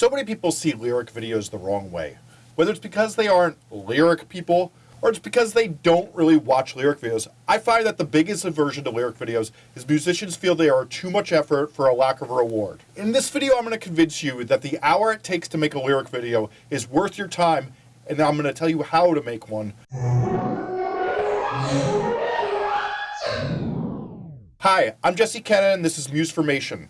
So many people see lyric videos the wrong way. Whether it's because they aren't lyric people or it's because they don't really watch lyric videos, I find that the biggest aversion to lyric videos is musicians feel they are too much effort for a lack of a reward. In this video, I'm going to convince you that the hour it takes to make a lyric video is worth your time, and I'm going to tell you how to make one. Hi, I'm Jesse Cannon, and this is Musformation.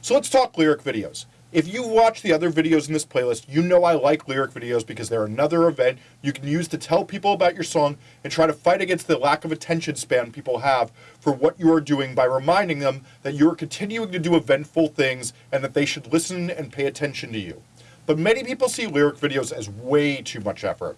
So let's talk lyric videos. If you watch the other videos in this playlist, you know I like lyric videos because they're another event you can use to tell people about your song and try to fight against the lack of attention span people have for what you are doing by reminding them that you are continuing to do eventful things and that they should listen and pay attention to you. But many people see lyric videos as way too much effort.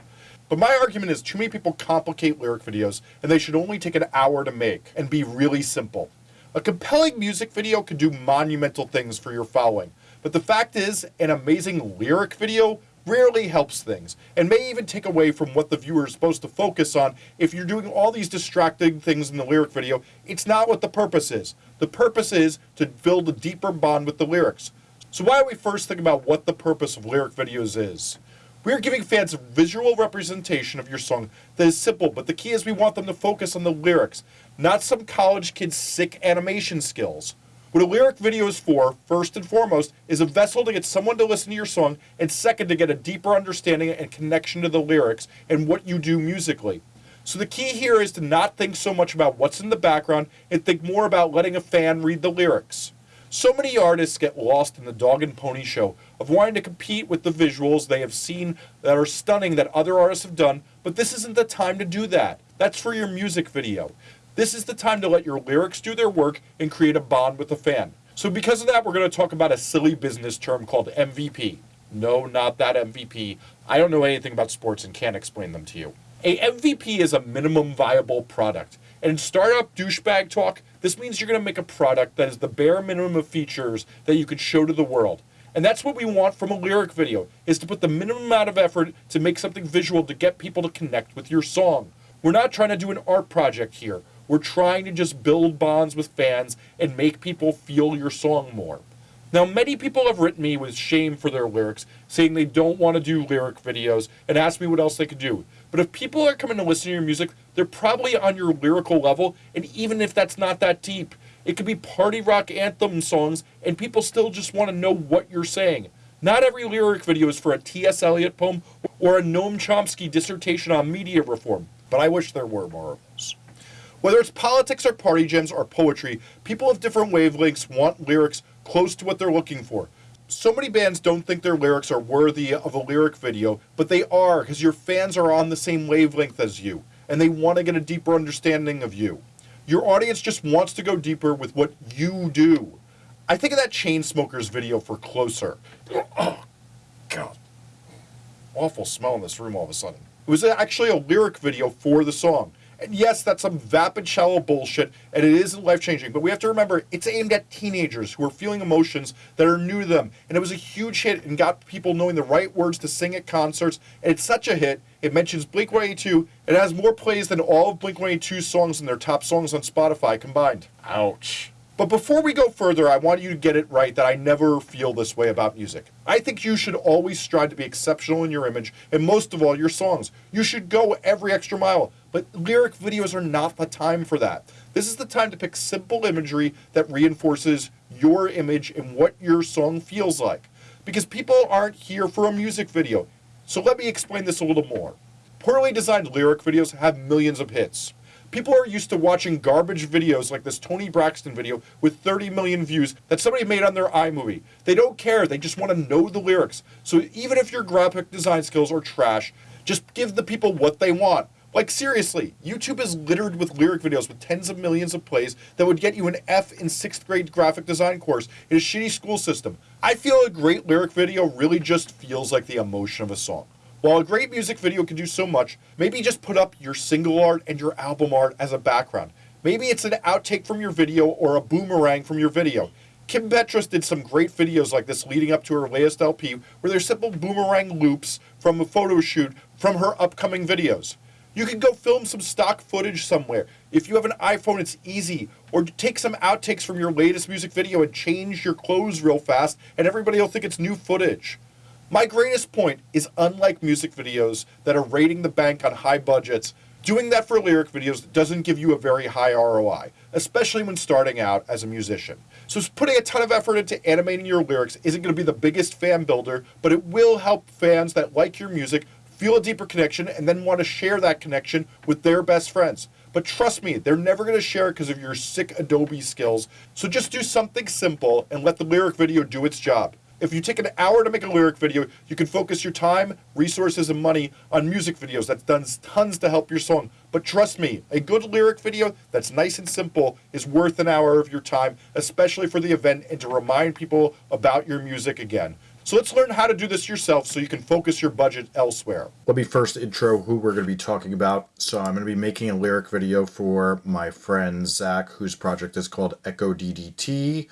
But my argument is too many people complicate lyric videos and they should only take an hour to make and be really simple. A compelling music video can do monumental things for your following, but the fact is, an amazing lyric video rarely helps things, and may even take away from what the viewer is supposed to focus on. If you're doing all these distracting things in the lyric video, it's not what the purpose is. The purpose is to build a deeper bond with the lyrics. So why don't we first think about what the purpose of lyric videos is? We are giving fans a visual representation of your song that is simple, but the key is we want them to focus on the lyrics, not some college kid's sick animation skills. What a lyric video is for, first and foremost, is a vessel to get someone to listen to your song, and second, to get a deeper understanding and connection to the lyrics and what you do musically. So the key here is to not think so much about what's in the background and think more about letting a fan read the lyrics. So many artists get lost in the dog and pony show of wanting to compete with the visuals they have seen that are stunning that other artists have done, but this isn't the time to do that. That's for your music video. This is the time to let your lyrics do their work and create a bond with the fan. So because of that, we're going to talk about a silly business term called MVP. No, not that MVP. I don't know anything about sports and can't explain them to you. A MVP is a minimum viable product. And in startup douchebag talk, this means you're going to make a product that is the bare minimum of features that you can show to the world. And that's what we want from a lyric video, is to put the minimum amount of effort to make something visual to get people to connect with your song. We're not trying to do an art project here. We're trying to just build bonds with fans and make people feel your song more. Now, many people have written me with shame for their lyrics, saying they don't want to do lyric videos and ask me what else they could do. But if people are coming to listen to your music, they're probably on your lyrical level, and even if that's not that deep, it could be party rock anthem songs, and people still just want to know what you're saying. Not every lyric video is for a T.S. Eliot poem or a Noam Chomsky dissertation on media reform, but I wish there were more. Whether it's politics or party jams or poetry, people of different wavelengths want lyrics close to what they're looking for. So many bands don't think their lyrics are worthy of a lyric video, but they are because your fans are on the same wavelength as you, and they want to get a deeper understanding of you. Your audience just wants to go deeper with what you do. I think of that Chainsmokers video for Closer. Oh, God. Awful smell in this room all of a sudden. It was actually a lyric video for the song. And yes, that's some vapid, shallow bullshit, and it isn't life changing. But we have to remember it's aimed at teenagers who are feeling emotions that are new to them. And it was a huge hit and got people knowing the right words to sing at concerts. And it's such a hit. It mentions Blink 182. It has more plays than all of Blink 182's songs and their top songs on Spotify combined. Ouch. But before we go further, I want you to get it right that I never feel this way about music. I think you should always strive to be exceptional in your image, and most of all, your songs. You should go every extra mile, but lyric videos are not the time for that. This is the time to pick simple imagery that reinforces your image and what your song feels like. Because people aren't here for a music video. So let me explain this a little more. Poorly designed lyric videos have millions of hits. People are used to watching garbage videos like this Toni Braxton video with 30 million views that somebody made on their iMovie. They don't care, they just want to know the lyrics. So even if your graphic design skills are trash, just give the people what they want. Like seriously, YouTube is littered with lyric videos with tens of millions of plays that would get you an F in sixth grade graphic design course in a shitty school system. I feel a great lyric video really just feels like the emotion of a song. While a great music video can do so much, maybe just put up your single art and your album art as a background. Maybe it's an outtake from your video or a boomerang from your video. Kim Petras did some great videos like this leading up to her latest LP where there's simple boomerang loops from a photo shoot from her upcoming videos. You can go film some stock footage somewhere. If you have an iPhone, it's easy. Or take some outtakes from your latest music video and change your clothes real fast and everybody will think it's new footage. My greatest point is unlike music videos that are raiding the bank on high budgets, doing that for lyric videos doesn't give you a very high ROI, especially when starting out as a musician. So putting a ton of effort into animating your lyrics isn't going to be the biggest fan builder, but it will help fans that like your music feel a deeper connection and then want to share that connection with their best friends. But trust me, they're never going to share it because of your sick Adobe skills. So just do something simple and let the lyric video do its job. If you take an hour to make a lyric video, you can focus your time, resources, and money on music videos. That's done tons to help your song. But trust me, a good lyric video that's nice and simple is worth an hour of your time, especially for the event and to remind people about your music again. So let's learn how to do this yourself so you can focus your budget elsewhere. Let me first intro who we're going to be talking about. So I'm going to be making a lyric video for my friend Zach, whose project is called Echo DDT.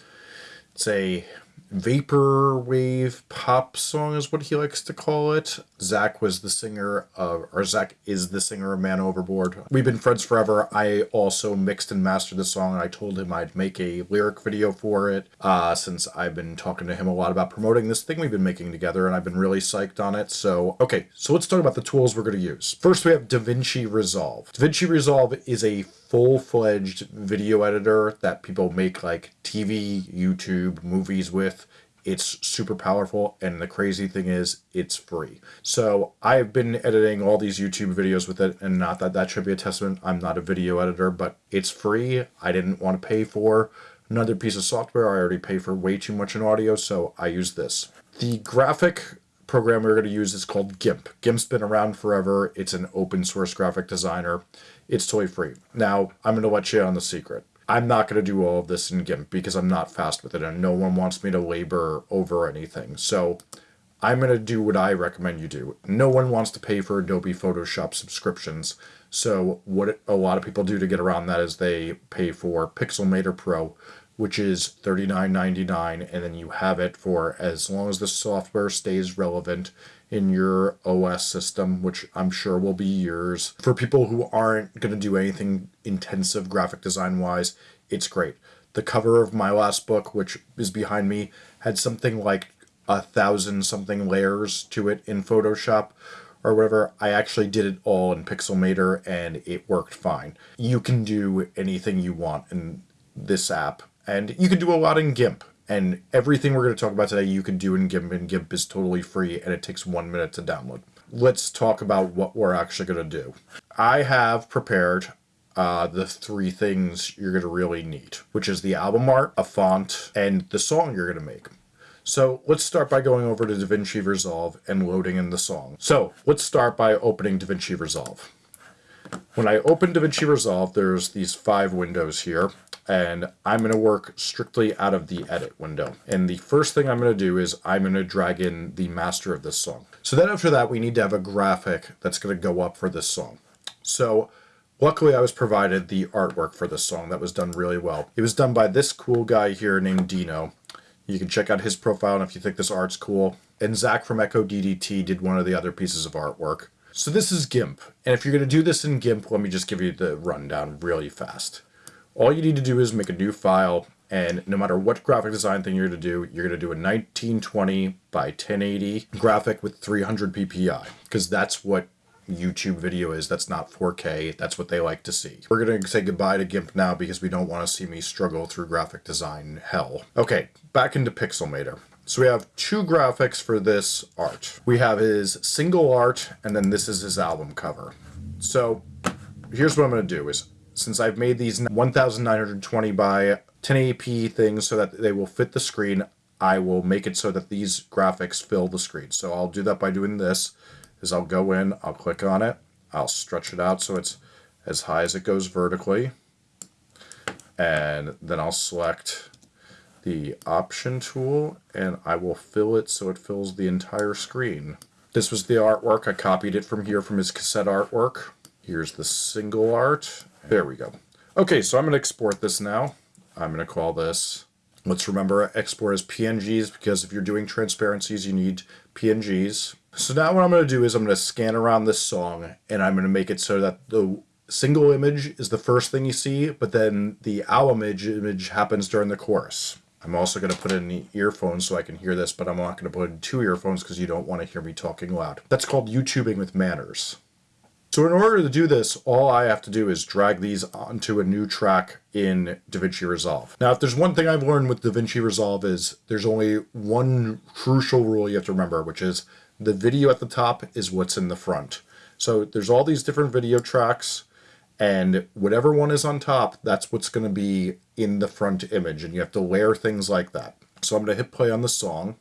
It's a vaporwave pop song is what he likes to call it. Zach was the singer of, or Zach is the singer of Man Overboard. We've been friends forever. I also mixed and mastered the song. And I told him I'd make a lyric video for it uh, since I've been talking to him a lot about promoting this thing we've been making together and I've been really psyched on it. So, okay, so let's talk about the tools we're going to use. First, we have DaVinci Resolve. DaVinci Resolve is a full-fledged video editor that people make like TV, YouTube, movies with. It's super powerful, and the crazy thing is, it's free. So I've been editing all these YouTube videos with it, and not that that should be a testament. I'm not a video editor, but it's free. I didn't want to pay for another piece of software. I already pay for way too much in audio, so I use this. The graphic program we're going to use is called GIMP. GIMP's been around forever. It's an open source graphic designer. It's toy free. Now, I'm going to let you in on the secret. I'm not going to do all of this in GIMP because I'm not fast with it and no one wants me to labor over anything. So I'm going to do what I recommend you do. No one wants to pay for Adobe Photoshop subscriptions. So what a lot of people do to get around that is they pay for Pixelmator Pro, which is $39.99 and then you have it for as long as the software stays relevant in your OS system, which I'm sure will be yours. For people who aren't going to do anything intensive graphic design wise, it's great. The cover of my last book, which is behind me, had something like a thousand something layers to it in Photoshop or whatever. I actually did it all in Pixelmator and it worked fine. You can do anything you want in this app and you can do a lot in GIMP. And everything we're going to talk about today, you can do in GIMP, and GIMP is totally free, and it takes one minute to download. Let's talk about what we're actually going to do. I have prepared uh, the three things you're going to really need, which is the album art, a font, and the song you're going to make. So let's start by going over to DaVinci Resolve and loading in the song. So let's start by opening DaVinci Resolve. When I open DaVinci Resolve, there's these five windows here and I'm going to work strictly out of the edit window. And the first thing I'm going to do is I'm going to drag in the master of this song. So then after that, we need to have a graphic that's going to go up for this song. So luckily I was provided the artwork for this song that was done really well. It was done by this cool guy here named Dino. You can check out his profile if you think this art's cool. And Zach from Echo DDT did one of the other pieces of artwork. So this is GIMP. And if you're going to do this in GIMP, let me just give you the rundown really fast. All you need to do is make a new file, and no matter what graphic design thing you're going to do, you're going to do a 1920 by 1080 graphic with 300 ppi, because that's what YouTube video is. That's not 4K. That's what they like to see. We're going to say goodbye to GIMP now because we don't want to see me struggle through graphic design hell. Okay, back into Pixelmator. So we have two graphics for this art. We have his single art, and then this is his album cover. So here's what I'm going to do is since I've made these 1920 by 1080p things so that they will fit the screen, I will make it so that these graphics fill the screen. So I'll do that by doing this, is I'll go in, I'll click on it, I'll stretch it out so it's as high as it goes vertically, and then I'll select the option tool and I will fill it so it fills the entire screen. This was the artwork. I copied it from here from his cassette artwork. Here's the single art there we go. Okay, so I'm going to export this now. I'm going to call this, let's remember export as PNGs because if you're doing transparencies, you need PNGs. So now what I'm going to do is I'm going to scan around this song and I'm going to make it so that the single image is the first thing you see, but then the album image, image happens during the chorus. I'm also going to put in the earphones so I can hear this, but I'm not going to put in two earphones because you don't want to hear me talking loud. That's called YouTubing with manners. So in order to do this, all I have to do is drag these onto a new track in DaVinci Resolve. Now, if there's one thing I've learned with DaVinci Resolve is there's only one crucial rule you have to remember, which is the video at the top is what's in the front. So there's all these different video tracks and whatever one is on top, that's what's going to be in the front image and you have to layer things like that. So I'm going to hit play on the song.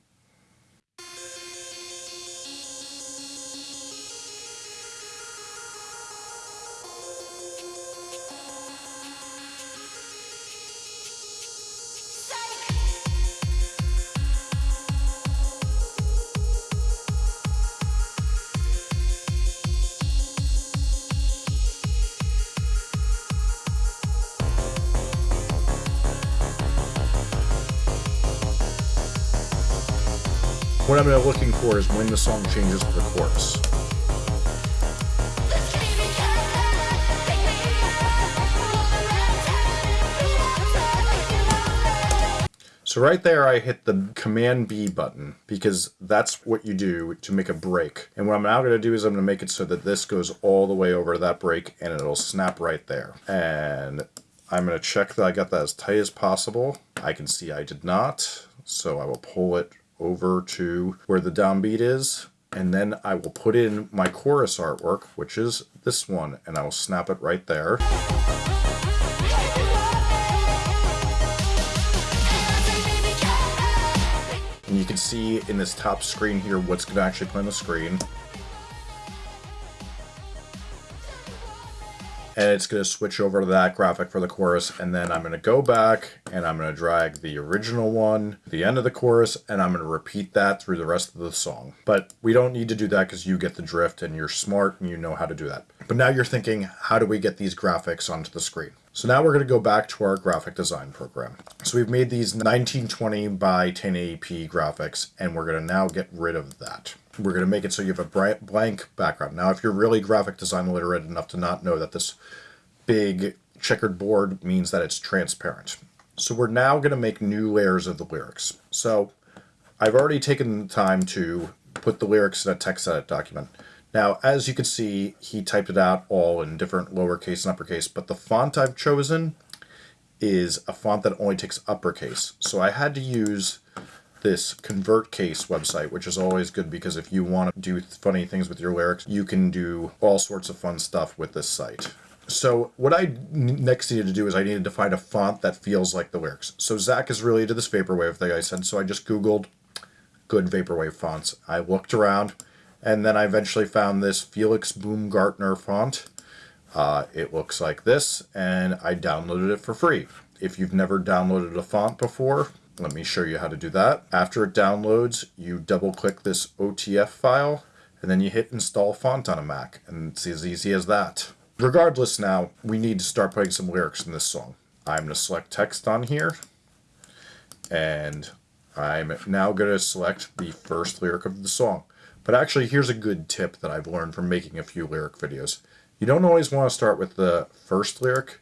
What I'm looking for is when the song changes to the chorus. So right there, I hit the Command B button because that's what you do to make a break. And what I'm now going to do is I'm going to make it so that this goes all the way over that break and it'll snap right there. And I'm going to check that I got that as tight as possible. I can see I did not, so I will pull it over to where the downbeat is. And then I will put in my chorus artwork, which is this one, and I will snap it right there. And you can see in this top screen here what's going to actually play on the screen. And it's going to switch over to that graphic for the chorus and then I'm going to go back and I'm going to drag the original one the end of the chorus and I'm going to repeat that through the rest of the song but we don't need to do that because you get the drift and you're smart and you know how to do that but now you're thinking how do we get these graphics onto the screen so now we're going to go back to our graphic design program. So we've made these 1920 by 1080p graphics, and we're going to now get rid of that. We're going to make it so you have a blank background. Now, if you're really graphic design literate enough to not know that this big checkered board means that it's transparent. So we're now going to make new layers of the lyrics. So I've already taken the time to put the lyrics in a text edit document. Now, as you can see, he typed it out all in different lowercase and uppercase, but the font I've chosen is a font that only takes uppercase. So I had to use this ConvertCase website, which is always good because if you want to do funny things with your lyrics, you can do all sorts of fun stuff with this site. So what I next needed to do is I needed to find a font that feels like the lyrics. So Zach is really into this Vaporwave thing I said, so I just Googled good Vaporwave fonts. I looked around, and then I eventually found this Felix Baumgartner font. Uh, it looks like this, and I downloaded it for free. If you've never downloaded a font before, let me show you how to do that. After it downloads, you double click this OTF file and then you hit install font on a Mac and it's as easy as that. Regardless now, we need to start putting some lyrics in this song. I'm to select text on here and I'm now going to select the first lyric of the song. But actually, here's a good tip that I've learned from making a few lyric videos. You don't always want to start with the first lyric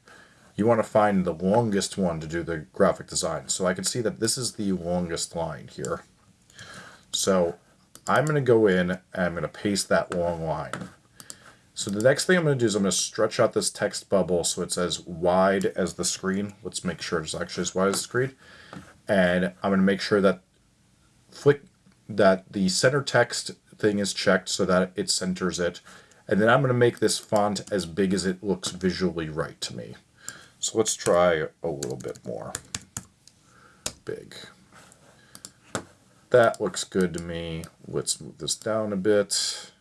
you want to find the longest one to do the graphic design. So I can see that this is the longest line here. So I'm going to go in and I'm going to paste that long line. So the next thing I'm going to do is I'm going to stretch out this text bubble so it's as wide as the screen. Let's make sure it's actually as wide as the screen. And I'm going to make sure that flick that the center text thing is checked so that it centers it. And then I'm going to make this font as big as it looks visually right to me. So let's try a little bit more big. That looks good to me. Let's move this down a bit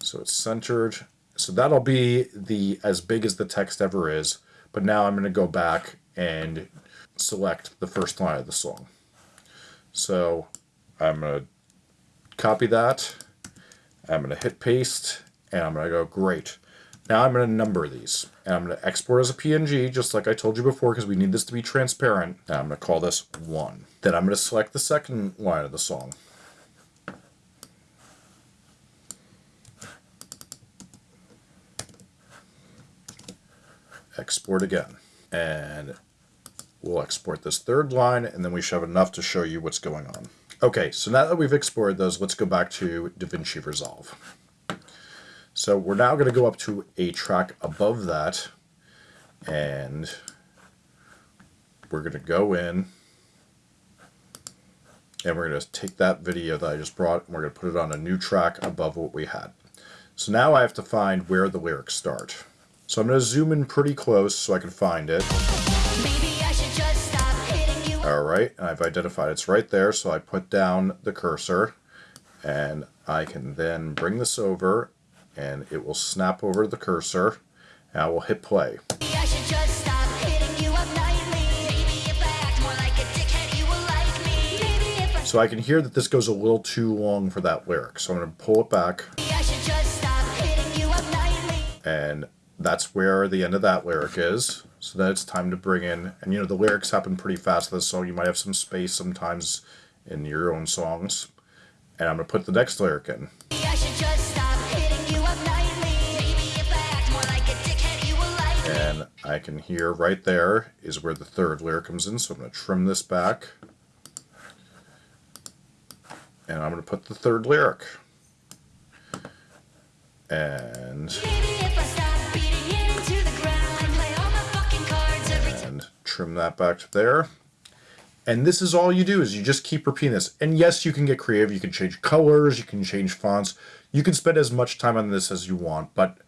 so it's centered. So that'll be the as big as the text ever is. But now I'm going to go back and select the first line of the song. So I'm going to copy that. I'm going to hit paste and I'm going to go great. Now I'm going to number these. And I'm going to export as a PNG, just like I told you before, because we need this to be transparent. And I'm going to call this 1. Then I'm going to select the second line of the song. Export again. And we'll export this third line, and then we should have enough to show you what's going on. Okay, so now that we've exported those, let's go back to DaVinci Resolve. So we're now going to go up to a track above that, and we're going to go in, and we're going to take that video that I just brought, and we're going to put it on a new track above what we had. So now I have to find where the lyrics start. So I'm going to zoom in pretty close so I can find it. Alright, and I've identified it's right there, so I put down the cursor, and I can then bring this over, and it will snap over the cursor, and I will hit play. So I can hear that this goes a little too long for that lyric, so I'm going to pull it back. And that's where the end of that lyric is. So then it's time to bring in, and you know, the lyrics happen pretty fast in this song. You might have some space sometimes in your own songs. And I'm going to put the next lyric in. I can hear right there is where the third lyric comes in. So I'm going to trim this back. And I'm going to put the third lyric. And... trim that back to there. And this is all you do is you just keep repeating this. And yes, you can get creative. You can change colors. You can change fonts. You can spend as much time on this as you want. But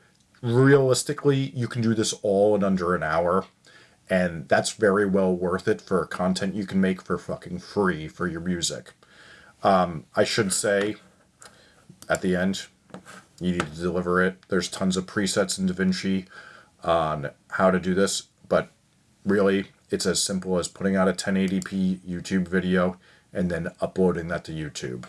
realistically, you can do this all in under an hour. And that's very well worth it for content you can make for fucking free for your music. Um, I should say at the end, you need to deliver it. There's tons of presets in DaVinci on how to do this. But really, it's as simple as putting out a 1080p YouTube video and then uploading that to YouTube.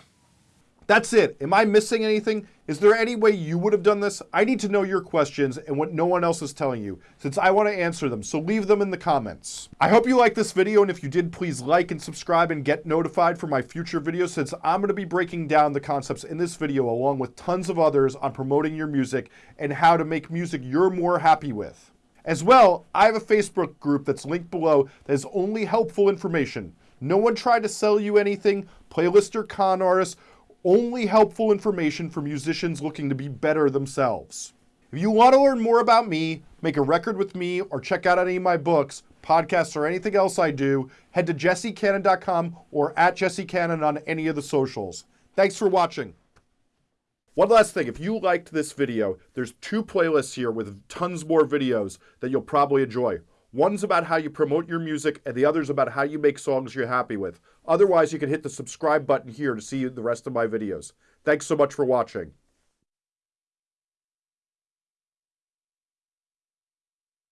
That's it. Am I missing anything? Is there any way you would have done this? I need to know your questions and what no one else is telling you, since I want to answer them, so leave them in the comments. I hope you liked this video, and if you did, please like and subscribe and get notified for my future videos, since I'm going to be breaking down the concepts in this video along with tons of others on promoting your music and how to make music you're more happy with. As well, I have a Facebook group that's linked below that is only helpful information. No one tried to sell you anything, playlist or con artists, only helpful information for musicians looking to be better themselves. If you want to learn more about me, make a record with me, or check out any of my books, podcasts, or anything else I do, head to jessecannon.com or at jessecannon on any of the socials. Thanks for watching. One last thing, if you liked this video, there's two playlists here with tons more videos that you'll probably enjoy. One's about how you promote your music, and the other's about how you make songs you're happy with. Otherwise, you can hit the subscribe button here to see the rest of my videos. Thanks so much for watching.